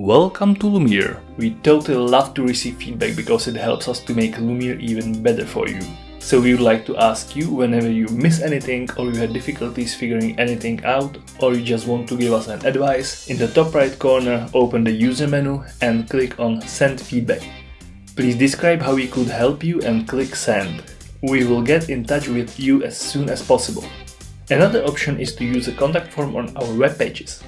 Welcome to Lumiere. We totally love to receive feedback because it helps us to make Lumiere even better for you. So we would like to ask you whenever you miss anything or you had difficulties figuring anything out or you just want to give us an advice, in the top right corner open the user menu and click on send feedback. Please describe how we could help you and click send. We will get in touch with you as soon as possible. Another option is to use a contact form on our web pages.